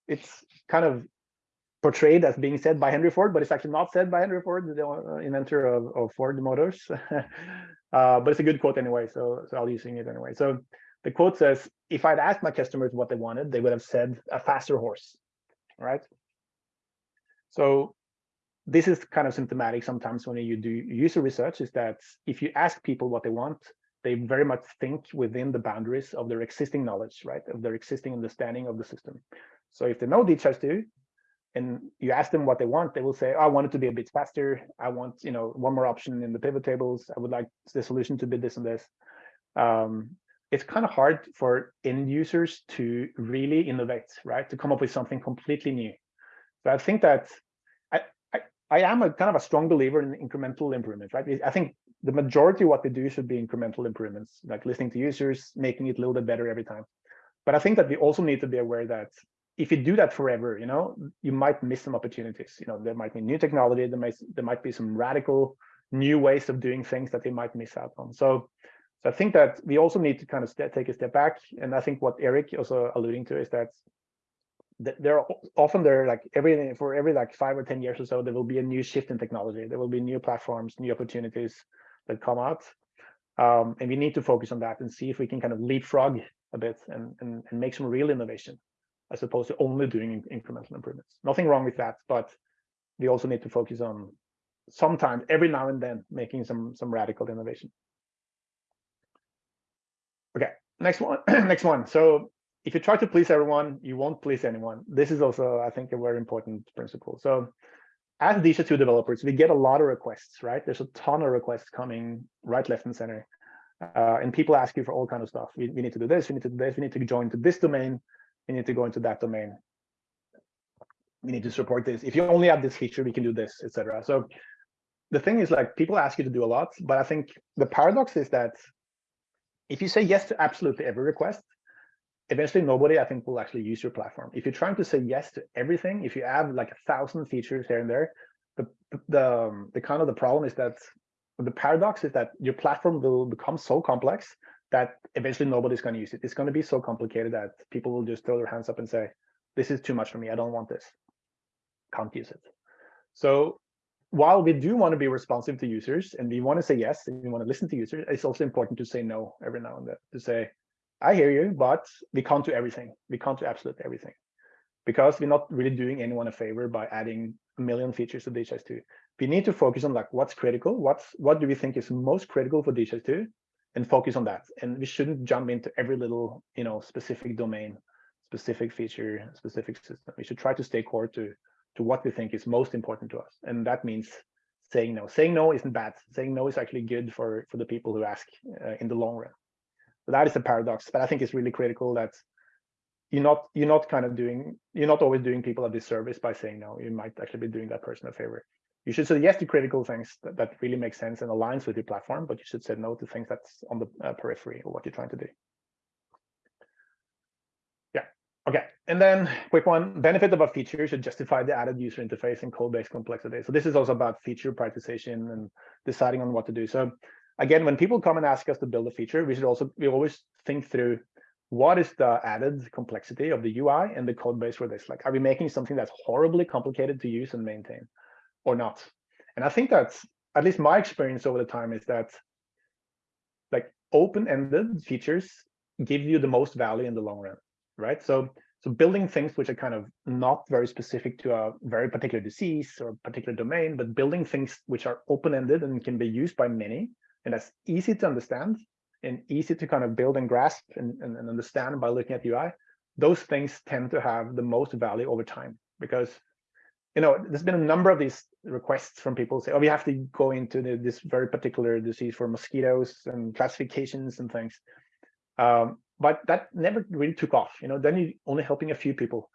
it's kind of portrayed as being said by Henry Ford, but it's actually not said by Henry Ford, the uh, inventor of, of Ford Motors. uh, but it's a good quote anyway, so, so I'll using it anyway. So the quote says, if I'd asked my customers what they wanted, they would have said a faster horse, right? So this is kind of symptomatic sometimes when you do user research is that if you ask people what they want, they very much think within the boundaries of their existing knowledge, right? Of their existing understanding of the system. So if they know DHIS2 and you ask them what they want, they will say, oh, I want it to be a bit faster. I want, you know, one more option in the pivot tables. I would like the solution to be this and this. Um, it's kind of hard for end users to really innovate, right? To come up with something completely new. So I think that I, I, I am a kind of a strong believer in incremental improvements, right? I think the majority of what we do should be incremental improvements, like listening to users, making it a little bit better every time. But I think that we also need to be aware that if you do that forever, you know, you might miss some opportunities. You know, there might be new technology, there might there might be some radical new ways of doing things that they might miss out on. So, so I think that we also need to kind of take a step back. And I think what Eric also alluding to is that there are often there like every for every like five or ten years or so there will be a new shift in technology there will be new platforms new opportunities that come out um, and we need to focus on that and see if we can kind of leapfrog a bit and, and, and make some real innovation as opposed to only doing incremental improvements. Nothing wrong with that, but we also need to focus on sometimes every now and then making some some radical innovation. Okay, next one, next one. So if you try to please everyone, you won't please anyone. This is also, I think, a very important principle. So as DHIS2 developers, we get a lot of requests, right? There's a ton of requests coming right, left, and center. Uh, and people ask you for all kind of stuff. We, we need to do this, we need to do this, we need to join to this domain, we need to go into that domain. We need to support this. If you only have this feature, we can do this, etc. So the thing is like people ask you to do a lot, but I think the paradox is that if you say yes to absolutely every request, eventually nobody I think will actually use your platform. If you're trying to say yes to everything, if you have like a thousand features here and there, the the um, the kind of the problem is that the paradox is that your platform will become so complex that eventually nobody's going to use it. It's going to be so complicated that people will just throw their hands up and say, this is too much for me. I don't want this. Can't use it. So while we do want to be responsive to users and we want to say yes and we want to listen to users, it's also important to say no every now and then to say, I hear you, but we can't do everything. We can't do absolutely everything because we're not really doing anyone a favor by adding a million features to DHIS2. We need to focus on like what's critical, what's what do we think is most critical for DHIS2, and focus on that. And we shouldn't jump into every little, you know, specific domain, specific feature, specific system. We should try to stay core to to what we think is most important to us. And that means saying no. Saying no isn't bad. Saying no is actually good for for the people who ask uh, in the long run. So that is a paradox, but I think it's really critical that you're not you're not kind of doing you're not always doing people a disservice by saying no. You might actually be doing that person a favor you should say yes to critical things that, that really make sense and aligns with your platform, but you should say no to things that's on the uh, periphery of what you're trying to do. Yeah, okay. And then quick one, benefit of a feature should justify the added user interface and code-based complexity. So this is also about feature prioritization and deciding on what to do. So again, when people come and ask us to build a feature, we should also, we always think through what is the added complexity of the UI and the code base for this? Like, are we making something that's horribly complicated to use and maintain? or not. And I think that's at least my experience over the time is that like open-ended features give you the most value in the long run, right? So so building things which are kind of not very specific to a very particular disease or particular domain, but building things which are open-ended and can be used by many, and that's easy to understand and easy to kind of build and grasp and, and, and understand by looking at UI, those things tend to have the most value over time because you know, there's been a number of these requests from people say, oh, we have to go into the, this very particular disease for mosquitoes and classifications and things. Um, but that never really took off. You know, then you're only helping a few people,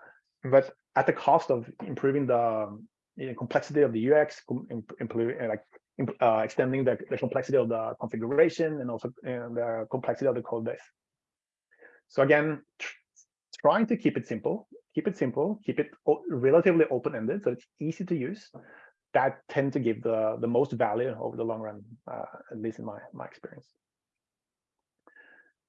but at the cost of improving the you know, complexity of the UX, improving like uh, extending the, the complexity of the configuration and also uh, the complexity of the code base. So again, trying to keep it simple keep it simple, keep it relatively open-ended, so it's easy to use. That tend to give the, the most value over the long run, uh, at least in my, my experience.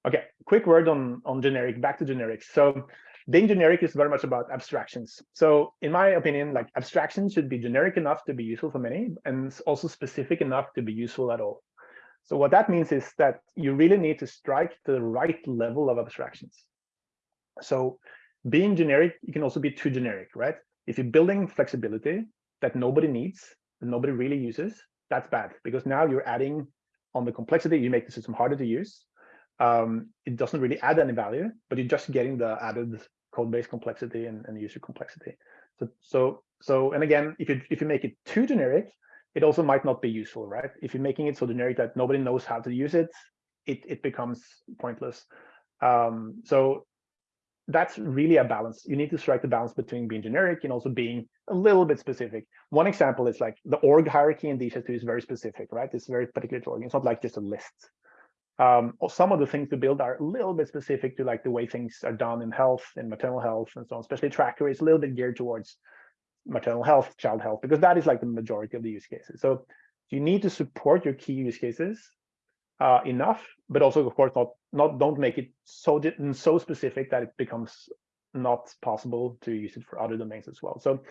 Okay, quick word on, on generic, back to generics. So being generic is very much about abstractions. So in my opinion, like abstractions should be generic enough to be useful for many and also specific enough to be useful at all. So what that means is that you really need to strike the right level of abstractions. So being generic, you can also be too generic, right? If you're building flexibility, that nobody needs, that nobody really uses, that's bad because now you're adding on the complexity, you make the system harder to use. Um, it doesn't really add any value, but you're just getting the added code base complexity and, and user complexity. So, so, so, and again, if you if you make it too generic, it also might not be useful, right? If you're making it so generic that nobody knows how to use it, it it becomes pointless. Um, so that's really a balance. You need to strike the balance between being generic and also being a little bit specific. One example is like the org hierarchy in DHIS2 is very specific, right? It's very particular to org. It's not like just a list. Um, some of the things to build are a little bit specific to like the way things are done in health and maternal health and so on. Especially Tracker is a little bit geared towards maternal health, child health, because that is like the majority of the use cases. So you need to support your key use cases uh, enough, but also, of course, not not don't make it so so specific that it becomes not possible to use it for other domains as well. So,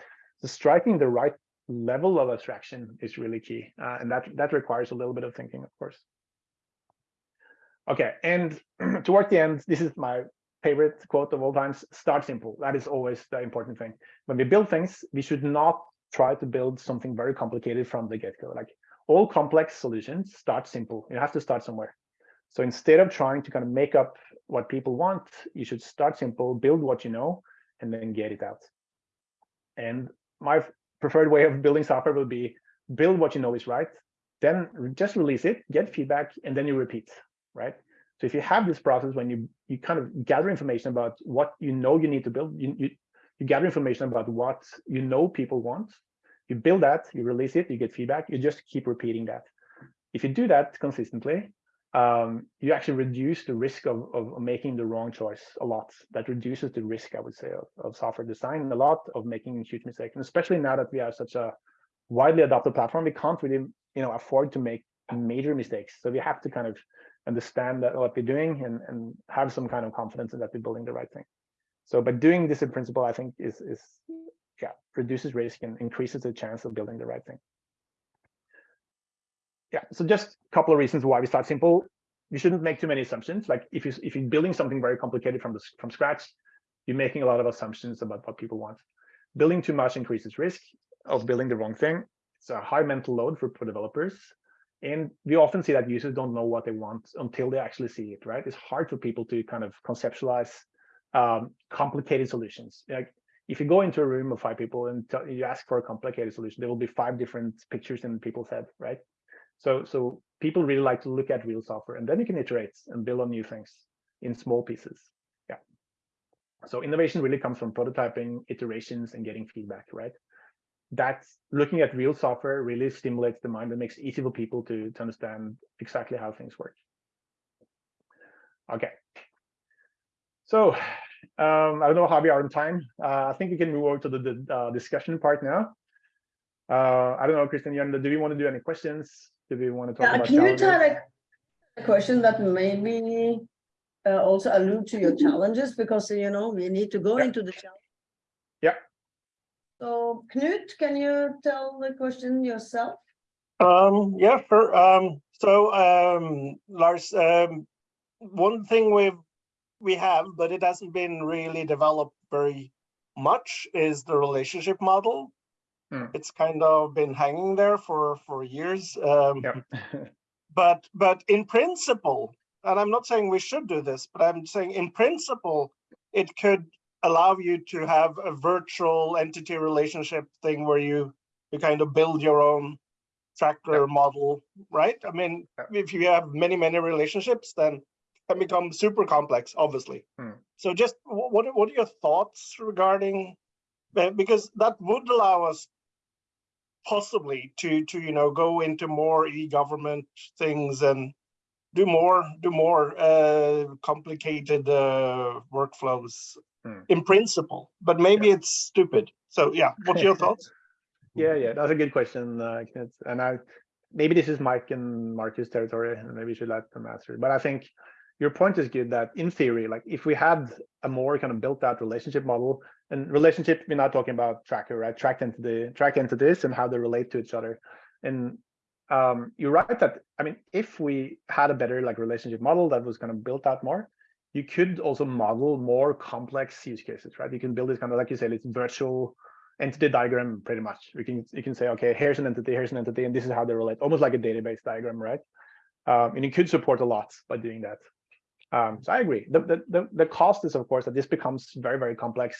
the striking the right level of abstraction is really key, uh, and that that requires a little bit of thinking, of course. Okay, and towards the end, this is my favorite quote of all times: "Start simple." That is always the important thing. When we build things, we should not try to build something very complicated from the get-go. Like all complex solutions start simple. You have to start somewhere. So instead of trying to kind of make up what people want, you should start simple, build what you know, and then get it out. And my preferred way of building software will be build what you know is right, then just release it, get feedback, and then you repeat, right? So if you have this process when you you kind of gather information about what you know you need to build, you, you, you gather information about what you know people want, you build that, you release it, you get feedback, you just keep repeating that. If you do that consistently, um, you actually reduce the risk of, of making the wrong choice a lot. That reduces the risk, I would say, of, of software design a lot of making huge mistakes. And especially now that we have such a widely adopted platform, we can't really, you know, afford to make major mistakes. So we have to kind of understand that what we're doing and, and have some kind of confidence in that we're building the right thing. So by doing this in principle, I think is is yeah, reduces risk and increases the chance of building the right thing. Yeah, so just a couple of reasons why we start simple. You shouldn't make too many assumptions. Like if you if you're building something very complicated from the from scratch, you're making a lot of assumptions about what people want. Building too much increases risk of building the wrong thing. It's a high mental load for, for developers. And we often see that users don't know what they want until they actually see it, right? It's hard for people to kind of conceptualize um, complicated solutions. Like if you go into a room of five people and you ask for a complicated solution, there will be five different pictures in people's head, right? So, so people really like to look at real software, and then you can iterate and build on new things in small pieces. Yeah. So innovation really comes from prototyping, iterations, and getting feedback, right? That's looking at real software really stimulates the mind and makes it easy for people to, to understand exactly how things work. Okay. So um, I don't know how we are on time. Uh, I think we can move over to the, the uh, discussion part now. Uh, I don't know, Christian, do we want to do any questions? Do we want to talk yeah, about Can you tell a question that maybe uh, also allude to your challenges because, you know, we need to go yeah. into the challenge. Yeah. So Knut, can you tell the question yourself? Um, yeah, for, um, so um, Lars, um, one thing we've we have, but it hasn't been really developed very much, is the relationship model. Hmm. It's kind of been hanging there for for years. Um, Yeah. but but in principle, and I'm not saying we should do this, but I'm saying in principle, it could allow you to have a virtual entity relationship thing where you you kind of build your own tracker model, right? I mean, if you have many many relationships, then can become super complex, obviously. Hmm. So just what what are your thoughts regarding uh, because that would allow us possibly to to you know go into more e-government things and do more do more uh, complicated uh, workflows Hmm. in principle, but maybe it's stupid. So yeah, what's your thoughts? Yeah, yeah, that's a good question, uh, And I maybe this is Mike and Marcus territory, and maybe you should let them answer. But I think your point is good that in theory, like if we had a more kind of built out relationship model, and relationship, we're not talking about tracker, right? Tracked entity, track entities and how they relate to each other. And um, you're right that I mean, if we had a better like relationship model that was kind of built out more, you could also model more complex use cases, right? You can build this kind of like you said, it's virtual entity diagram pretty much. We can you can say, okay, here's an entity, here's an entity, and this is how they relate, almost like a database diagram, right? Um, and you could support a lot by doing that. Um, so I agree. The, the the the cost is of course that this becomes very very complex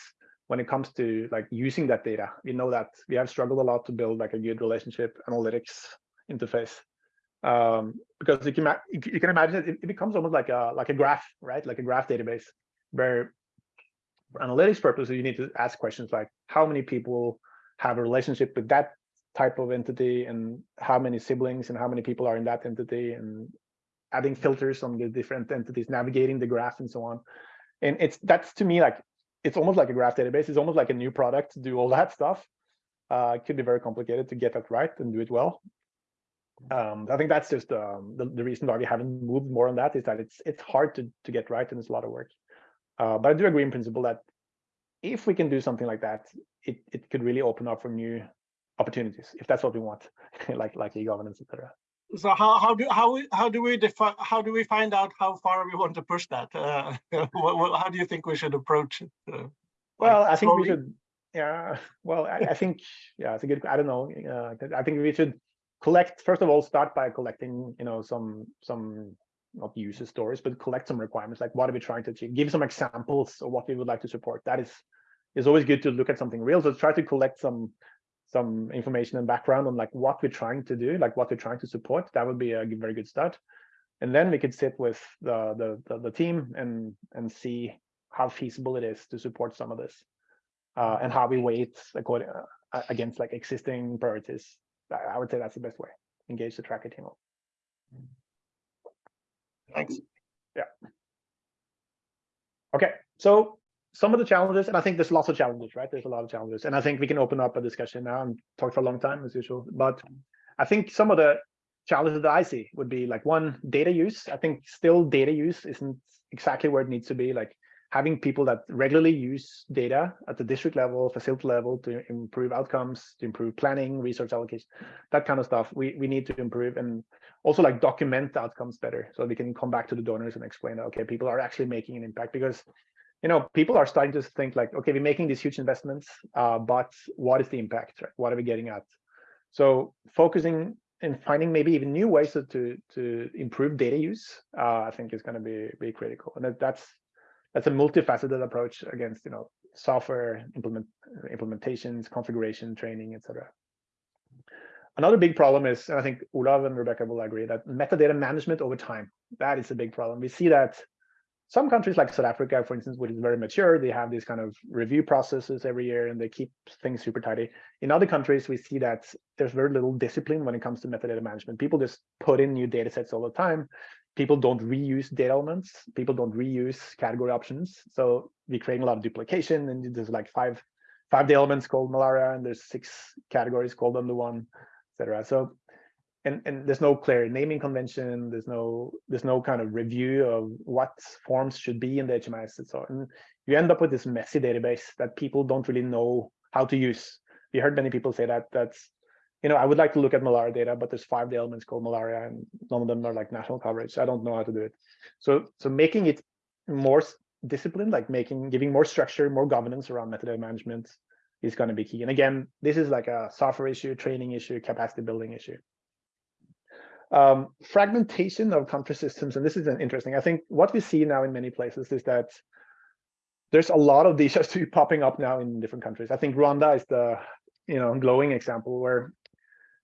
when it comes to like using that data. We know that we have struggled a lot to build like a good relationship analytics interface um, because you can you can imagine it, it becomes almost like a like a graph, right? Like a graph database where for analytics purposes, you need to ask questions like how many people have a relationship with that type of entity and how many siblings and how many people are in that entity and adding filters on the different entities, navigating the graph and so on. And it's that's to me like it's almost like a graph database. It's almost like a new product to do all that stuff. Uh, it could be very complicated to get that right and do it well. Um, I think that's just um, the, the reason why we haven't moved more on that is that it's it's hard to to get right and it's a lot of work. Uh, but I do agree in principle that if we can do something like that, it, it could really open up for new opportunities if that's what we want, like like e-governance, etc. So how how do how we how do we define how do we find out how far we want to push that? Uh, how do you think we should approach it? Uh, well, like I think slowly? we should. Yeah. Well, I, I, think yeah, it's a good. I don't know. Uh, I think we should collect first of all start by collecting you know some some not user stories, but collect some requirements, like what are we trying to achieve? Give some examples of what we would like to support. That is is always good to look at something real. So try to collect some some information and background on like what we're trying to do, like what we're trying to support. That would be a very good start. And then we could sit with the the the, the team and and see how feasible it is to support some of this, uh, and how we weight according uh, against like existing priorities. I would say that's the best way. Engage the tracker team. Thanks. Yeah. Okay, so some of the challenges, and I think there's lots of challenges, right? There's a lot of challenges, and I think we can open up a discussion now and talk for a long time as usual. But I think some of the challenges that I see would be like one, data use. I think still data use isn't exactly where it needs to be. Like having people that regularly use data at the district level, facility level to improve outcomes, to improve planning, resource allocation, that kind of stuff. We we need to improve and also like document the outcomes better so we can come back to the donors and explain, okay, people are actually making an impact because you know people are starting to think like, okay, we're making these huge investments, uh, but what is the impact? Right? What are we getting at? So focusing and finding maybe even new ways to to, to improve data use, uh, I think is going to be be critical, and that, that's that's a multifaceted approach against you know software implement implementations, configuration, training, etc. Another big problem is, and I think Olav and Rebecca will agree, that metadata management over time, that is a big problem. We see that some countries like South Africa, for instance, which is very mature, they have these kind of review processes every year and they keep things super tidy. In other countries, we see that there's very little discipline when it comes to metadata management. People just put in new data sets all the time people don't reuse data elements. People don't reuse category options. So we create a lot of duplication and there's like five, five data elements called malaria and there's six categories called under one, etc. So, and, and there's no clear naming convention. There's no, there's no kind of review of what forms should be in the HMIS and so on. You end up with this messy database that people don't really know how to use. We heard many people say that that's you know, I would like to look at malaria data, but there's five elements called malaria and none of them are like national coverage. I don't know how to do it. So, so making it more disciplined, like making, giving more structure, more governance around metadata management is going to be key. And again, this is like a software issue, training issue, capacity building issue. Um, fragmentation of country systems, and this is an interesting. I think what we see now in many places is that there's a lot of these just to be popping up now in different countries. I think Rwanda is the you know glowing example where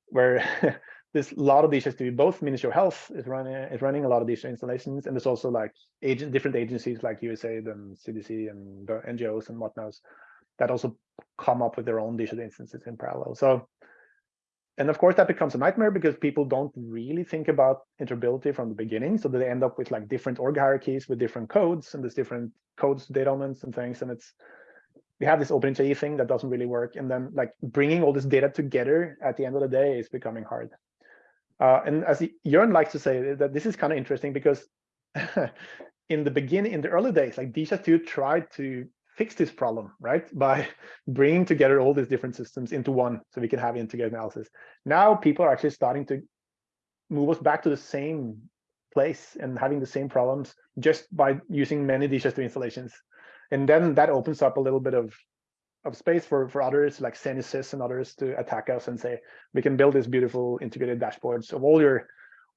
where this a lot of these has to be both Ministry of Health is running is running a lot of these installations, and there's also like agent different agencies like USAID and CDC and the NGOs and whatnot that also come up with their own digital instances in parallel. So, and of course that becomes a nightmare because people don't really think about interoperability from the beginning. So they end up with like different org hierarchies with different codes and there's different codes, data elements and things, and it's we have this OpenHIE thing that doesn't really work. And then like bringing all this data together at the end of the day is becoming hard. Uh, and as Jørn likes to say that this is kind of interesting because in the beginning, in the early days, like DHIS2 tried to fix this problem, right? By bringing together all these different systems into one so we can have integrated analysis. Now people are actually starting to move us back to the same place and having the same problems just by using many DHIS2 installations and then that opens up a little bit of of space for for others like Zenysis and others to attack us and say we can build this beautiful integrated dashboards of all your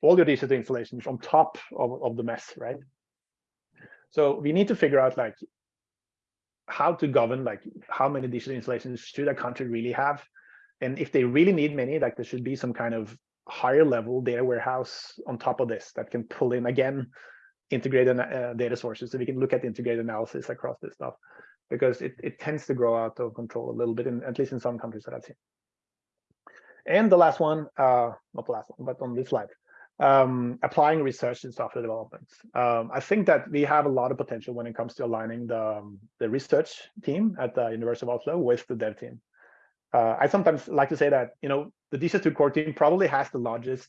all your digital installations on top of, of the mess, right? So we need to figure out like how to govern like how many digital installations should a country really have, and if they really need many, like there should be some kind of higher level data warehouse on top of this that can pull in again integrated uh, data sources so we can look at integrated analysis across this stuff. Because it, it tends to grow out of control a little bit in at least in some countries that I've seen. And the last one, uh, not the last one, but on this slide, um, applying research in software development. Um, I think that we have a lot of potential when it comes to aligning the, um, the research team at the University of Oslo with the dev team. Uh, I sometimes like to say that, you know, the DHIS2 core team probably has the largest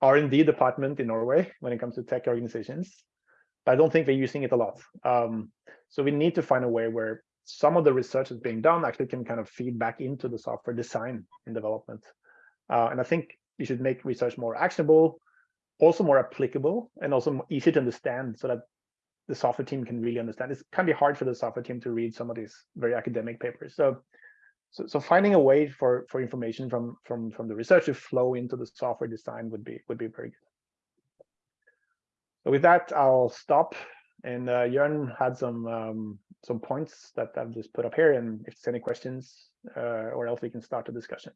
R&D department in Norway when it comes to tech organizations. But I don't think they're using it a lot. Um, so we need to find a way where some of the research that's being done actually can kind of feed back into the software design and development. Uh, and I think you should make research more actionable, also more applicable, and also easy to understand so that the software team can really understand. It can be hard for the software team to read some of these very academic papers. So, so, so finding a way for for information from from from the research to flow into the software design would be would be very good. So with that, I'll stop. And uh, Jørn had some um, some points that I've just put up here, and if there's any questions, uh, or else we can start the discussion.